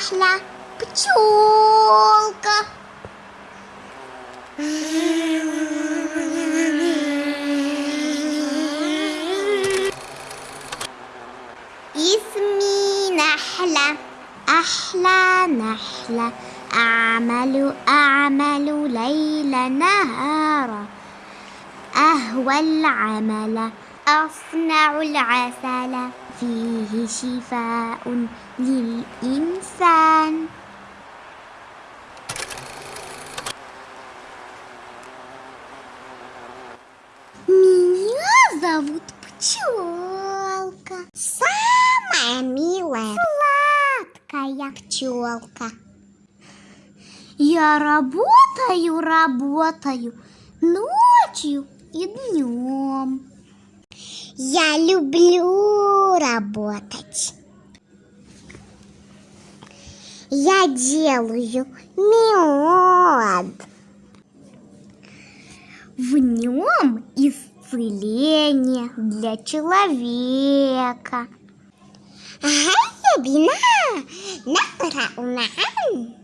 النحلة пчелка. اسمي نحلة أحلى نحلة أعمل أعمل ليل نهارا أهوى العمل أصنع العسل فيه شفاء للإنسان Меня зовут Пчелка. Самая милая, сладкая пчелка. Я работаю, работаю ночью и днем. Я люблю работать. Я делаю мед. В нем исцеление для человека. هيا بنا نقرأ معا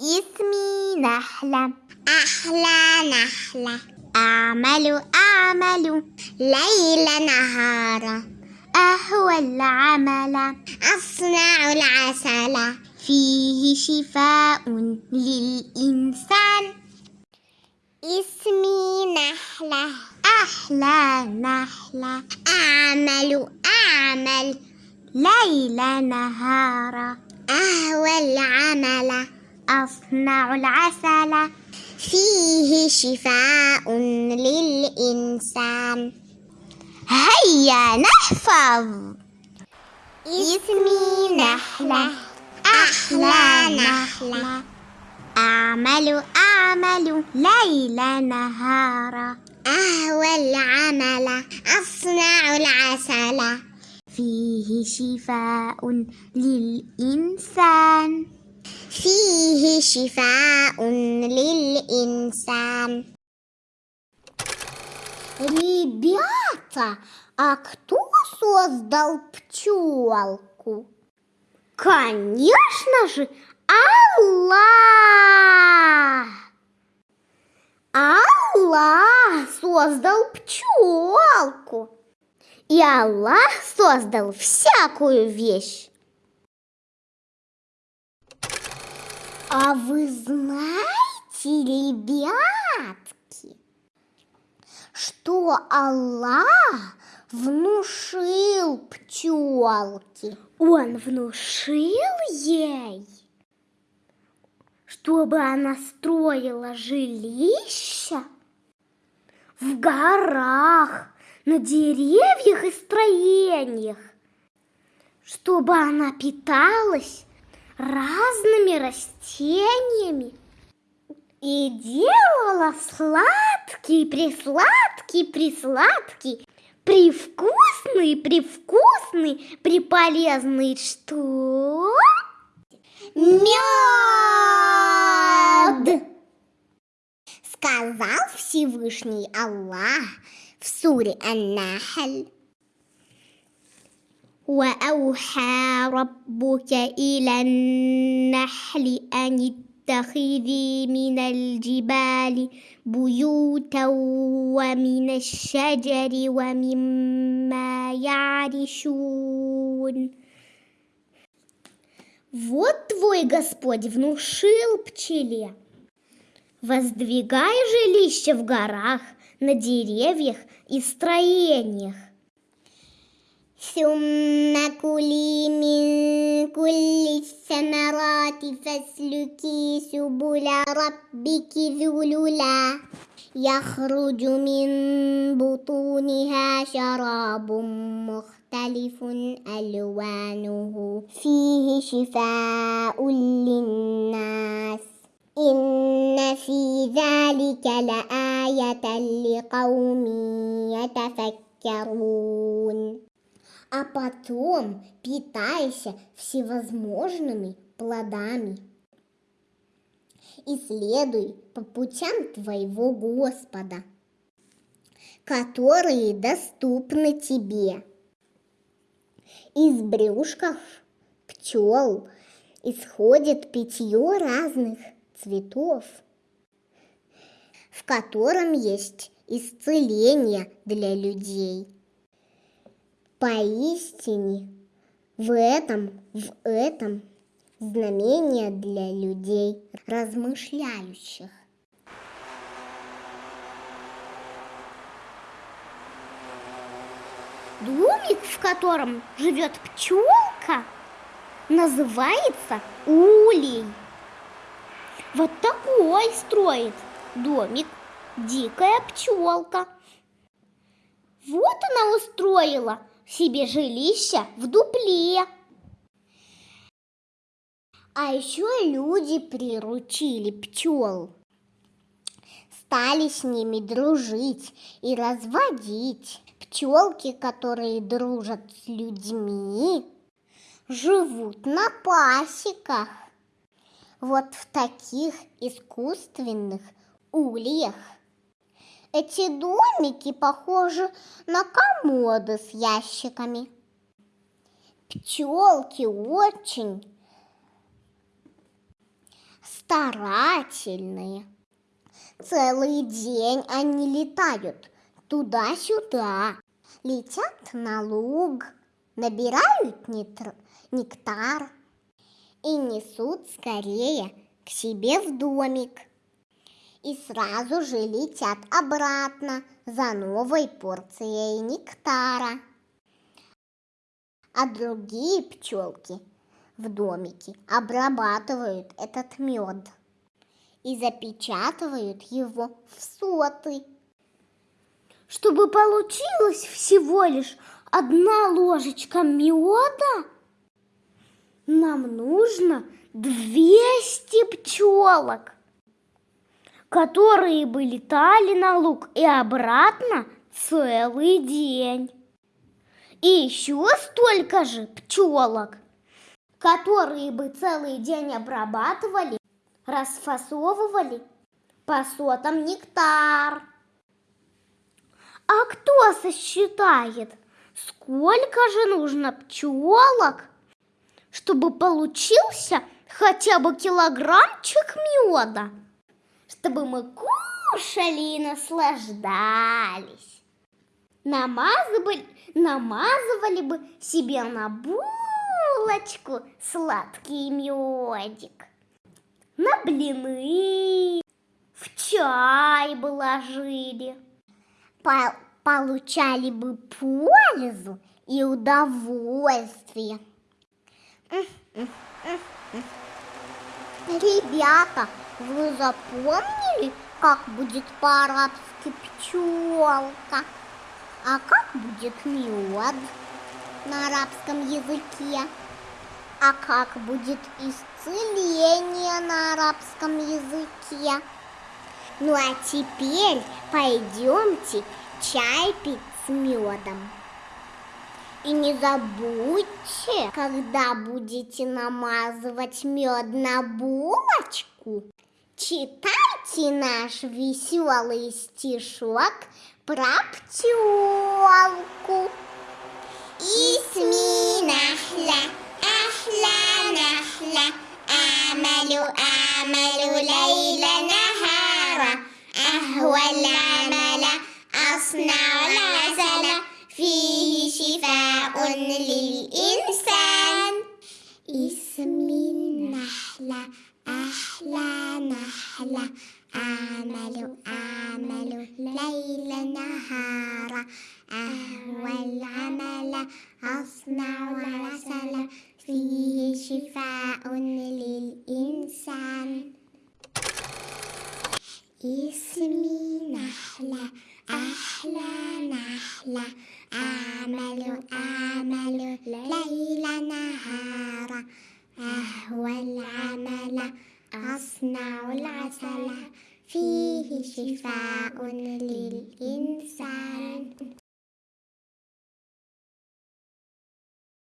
اسمي نحلة أحلى نحلة أعمل أعمل ليل نهارا. أهوى العمل. أصنع العسل. فيه شفاء للإنسان. اسمي نحلة. أحلى نحلة. أعمل أعمل ليل نهارا. أهوى العمل. أصنع العسل. فيه شفاء للإنسان. هيا نحفظ. اسمي نحلة. أحلى نحلة. أعمل أعمل ليل نهارا. أهوى العمل. أصنع العسل. فيه شفاء للإنسان. فيه شفاء للإنسان Ребята, а кто создал пчелку? Конечно же, Аллах! Аллах создал пчелку. И Аллах создал всякую вещь. А вы знаете, ребятки, что Аллах внушил пчелке? Он внушил ей, чтобы она строила жилища в горах, на деревьях и строениях, чтобы она питалась разными растениями и делала сладкий, присладкий, присладкий, привкусный, привкусный, приполезный что? Мед! Сказал Всевышний Аллах в суре Ан-Нахль. وأوحى ربك إلى النحل أن اتخذي من الجبال بيوتا ومن الشجر ومما يعرشون Вот твой Господь внушил пчеле. Воздвигай жилище в горах, на деревьях и строениях. ثم كلي من كل الثمرات فاسلكي سبل ربك ذللا يخرج من بطونها شراب مختلف ألوانه. فيه شفاء للناس. إن في ذلك لآية لقوم يتفكرون. А потом питайся всевозможными плодами. и следуй по путям твоего Господа, которые доступны тебе. Из брюшков пчел исходит питье разных цветов, в котором есть исцеление для людей. Поистине, в этом, в этом знамение для людей, размышляющих. Домик, в котором живет пчелка, называется улей. Вот такой строит домик дикая пчелка. Вот она устроила себе жилище в дупле. А еще люди приручили пчел. Стали с ними дружить и разводить. Пчелки, которые дружат с людьми, живут на пасеках. Вот в таких искусственных ульях. Эти домики похожи на комоды с ящиками. Пчелки очень старательные. Целый день они летают туда-сюда, летят на луг, набирают нектар и несут скорее к себе в домик. И сразу же летят обратно за новой порцией нектара. А другие пчелки в домике обрабатывают этот мед и запечатывают его в соты. Чтобы получилось всего лишь одна ложечка меда, нам нужно 200 пчелок, которые бы летали на луг и обратно целый день. И еще столько же пчелок, которые бы целый день обрабатывали, расфасовывали по сотам нектар. А кто сосчитает, сколько же нужно пчелок, чтобы получился хотя бы килограммчик меда, чтобы мы кушали и наслаждались. Намазывали, намазывали бы себе на булочку сладкий медик, на блины, в чай бы ложили по получали бы пользу и удовольствие. Ребята, вы запомнили, как будет по-арабски пчелка? А как будет мед на арабском языке? А как будет исцеление на арабском языке? Ну а теперь пойдемте чай пить с медом. И не забудьте, когда будете намазывать мед на булочку, Читайте наш веселый стишок про пчелку. Исми нахла, ахла нахла, амалю амалю лейла нахара, ахва амала, асна лазала, фихи шифаун лил инсан. Исми нахла, أحلى نحلة أعمل أعمل ليل نهارا أهوى العمل أصنع العسل فيه شفاء للإنسان. اسمي نحلة أحلى نحلة أعمل أعمل ليل نهارا أهوى العمل أصنع العسل. فيه شفاء للإنسان.